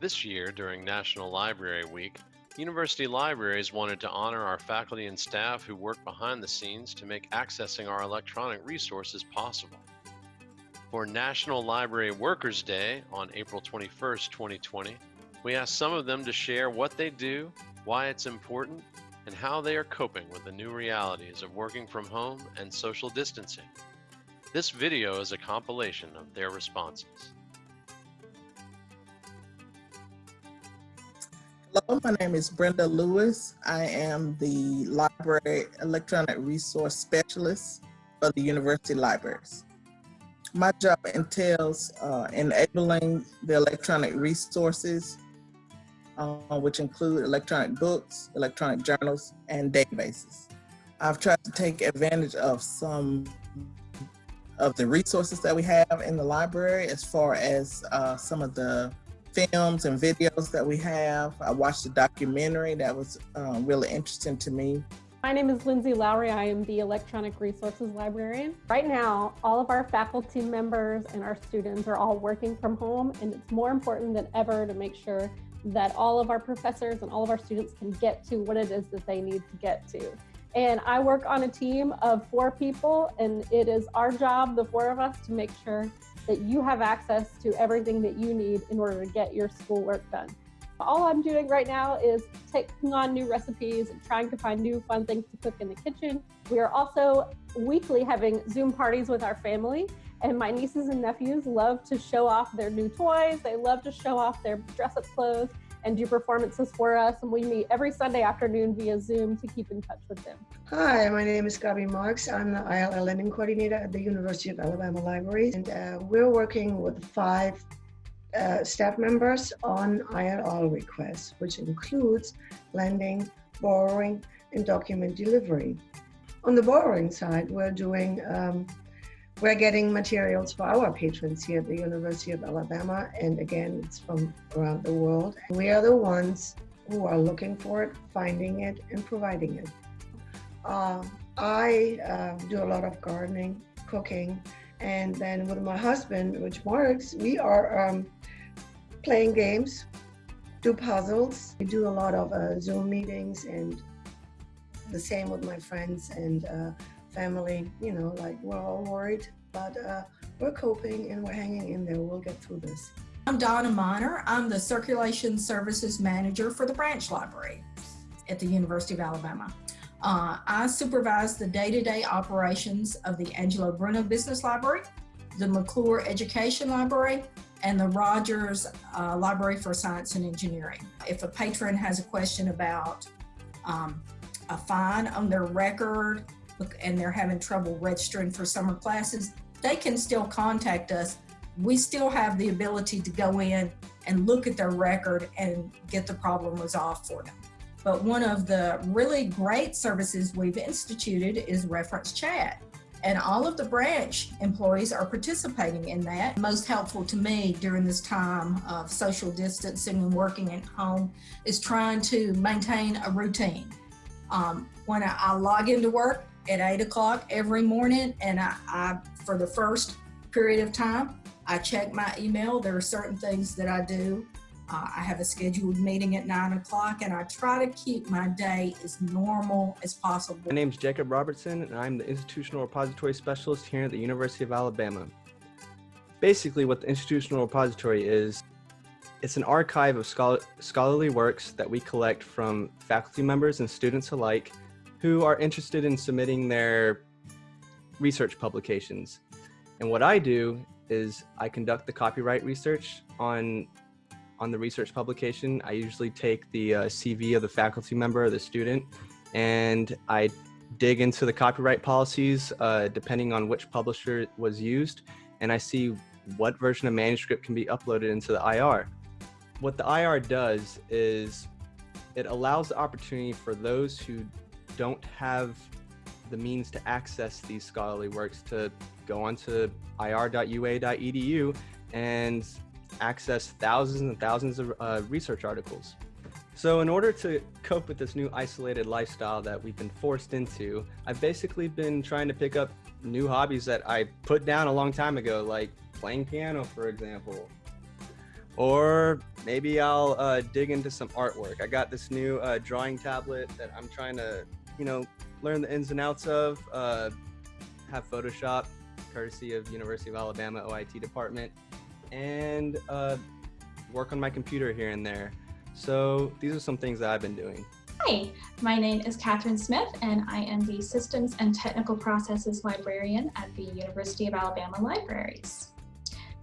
This year, during National Library Week, university libraries wanted to honor our faculty and staff who work behind the scenes to make accessing our electronic resources possible. For National Library Workers Day on April 21st, 2020, we asked some of them to share what they do, why it's important, and how they are coping with the new realities of working from home and social distancing. This video is a compilation of their responses. Hello, my name is Brenda Lewis. I am the Library Electronic Resource Specialist for the University Libraries. My job entails uh, enabling the electronic resources, uh, which include electronic books, electronic journals, and databases. I've tried to take advantage of some of the resources that we have in the library as far as uh, some of the films and videos that we have. I watched a documentary that was um, really interesting to me. My name is Lindsay Lowry. I am the Electronic Resources Librarian. Right now, all of our faculty members and our students are all working from home, and it's more important than ever to make sure that all of our professors and all of our students can get to what it is that they need to get to. And I work on a team of four people, and it is our job, the four of us, to make sure that you have access to everything that you need in order to get your schoolwork done. All I'm doing right now is taking on new recipes and trying to find new fun things to cook in the kitchen. We are also weekly having Zoom parties with our family and my nieces and nephews love to show off their new toys. They love to show off their dress up clothes and do performances for us. And we meet every Sunday afternoon via Zoom to keep in touch with them. Hi, my name is Gabi Marks. I'm the ILL Lending Coordinator at the University of Alabama Libraries. And uh, we're working with five uh, staff members on ILL requests, which includes lending, borrowing, and document delivery. On the borrowing side, we're doing um, we're getting materials for our patrons here at the University of Alabama, and again, it's from around the world. We are the ones who are looking for it, finding it, and providing it. Uh, I uh, do a lot of gardening, cooking, and then with my husband, which Marks, we are um, playing games, do puzzles. We do a lot of uh, Zoom meetings, and the same with my friends and uh, family, you know, like we're all worried, but uh, we're coping and we're hanging in there. We'll get through this. I'm Donna Miner. I'm the Circulation Services Manager for the Branch Library at the University of Alabama. Uh, I supervise the day-to-day -day operations of the Angelo Bruno Business Library, the McClure Education Library, and the Rogers uh, Library for Science and Engineering. If a patron has a question about um, a fine on their record and they're having trouble registering for summer classes, they can still contact us. We still have the ability to go in and look at their record and get the problem resolved for them. But one of the really great services we've instituted is reference chat. And all of the branch employees are participating in that. Most helpful to me during this time of social distancing and working at home is trying to maintain a routine. Um, when I, I log into work, at eight o'clock every morning and I, I, for the first period of time, I check my email. There are certain things that I do. Uh, I have a scheduled meeting at nine o'clock and I try to keep my day as normal as possible. My name is Jacob Robertson and I'm the Institutional Repository Specialist here at the University of Alabama. Basically what the Institutional Repository is, it's an archive of scholarly works that we collect from faculty members and students alike who are interested in submitting their research publications. And what I do is I conduct the copyright research on on the research publication. I usually take the uh, CV of the faculty member or the student and I dig into the copyright policies uh, depending on which publisher was used and I see what version of manuscript can be uploaded into the IR. What the IR does is it allows the opportunity for those who don't have the means to access these scholarly works to go onto ir.ua.edu and access thousands and thousands of uh, research articles. So in order to cope with this new isolated lifestyle that we've been forced into, I've basically been trying to pick up new hobbies that I put down a long time ago, like playing piano, for example. or maybe I'll uh, dig into some artwork. I got this new uh, drawing tablet that I'm trying to, you know, learn the ins and outs of. Uh, have Photoshop, courtesy of University of Alabama OIT department, and uh, work on my computer here and there. So these are some things that I've been doing. Hi, my name is Catherine Smith, and I am the Systems and Technical Processes Librarian at the University of Alabama Libraries.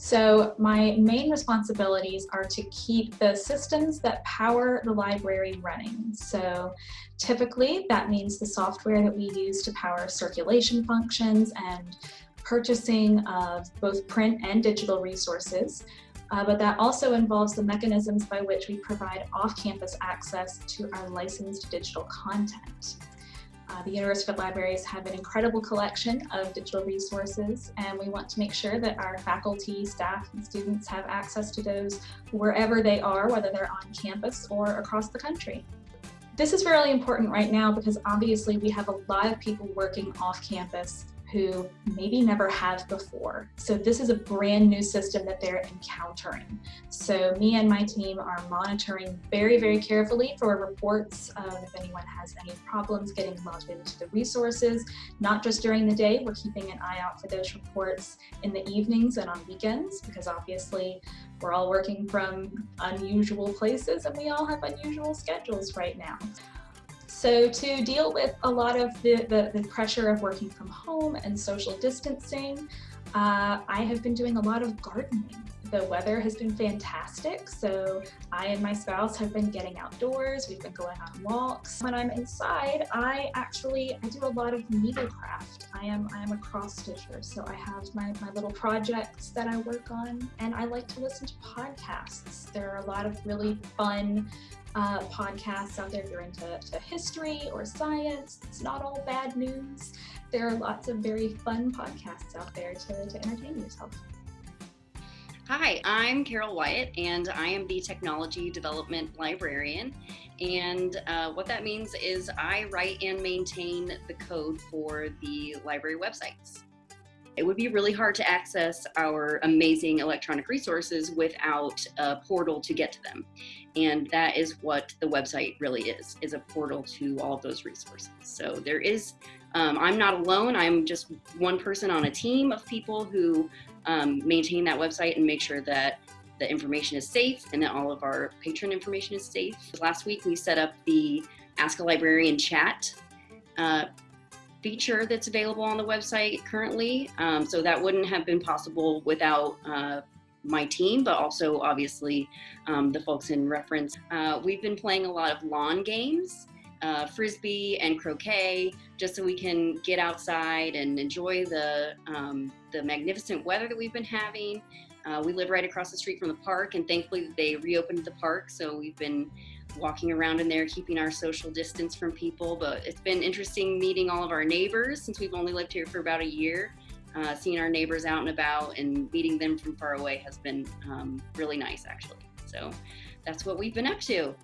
So my main responsibilities are to keep the systems that power the library running. So typically that means the software that we use to power circulation functions and purchasing of both print and digital resources. Uh, but that also involves the mechanisms by which we provide off-campus access to our licensed digital content. Uh, the University of Libraries have an incredible collection of digital resources and we want to make sure that our faculty, staff, and students have access to those wherever they are, whether they're on campus or across the country. This is really important right now because obviously we have a lot of people working off campus who maybe never have before. So this is a brand new system that they're encountering. So me and my team are monitoring very, very carefully for reports if anyone has any problems getting logged into the resources, not just during the day, we're keeping an eye out for those reports in the evenings and on weekends, because obviously we're all working from unusual places and we all have unusual schedules right now. So to deal with a lot of the, the, the pressure of working from home and social distancing, uh, I have been doing a lot of gardening. The weather has been fantastic, so I and my spouse have been getting outdoors. We've been going on walks. When I'm inside, I actually I do a lot of needlecraft. I am I am a cross stitcher, so I have my, my little projects that I work on, and I like to listen to podcasts. There are a lot of really fun uh, podcasts out there if you're into history or science. It's not all bad news. There are lots of very fun podcasts out there to, to entertain yourself. Hi, I'm Carol Wyatt, and I am the Technology Development Librarian. And uh, what that means is I write and maintain the code for the library websites. It would be really hard to access our amazing electronic resources without a portal to get to them. And that is what the website really is, is a portal to all of those resources. So there is, um, I'm not alone. I'm just one person on a team of people who um, maintain that website and make sure that the information is safe and that all of our patron information is safe. Last week we set up the Ask a Librarian chat uh, feature that's available on the website currently. Um, so that wouldn't have been possible without uh, my team, but also obviously um, the folks in reference. Uh, we've been playing a lot of lawn games, uh, frisbee and croquet, just so we can get outside and enjoy the, um, the magnificent weather that we've been having. Uh, we live right across the street from the park and thankfully they reopened the park. So we've been walking around in there, keeping our social distance from people. But it's been interesting meeting all of our neighbors since we've only lived here for about a year. Uh, seeing our neighbors out and about and meeting them from far away has been um, really nice, actually. So that's what we've been up to.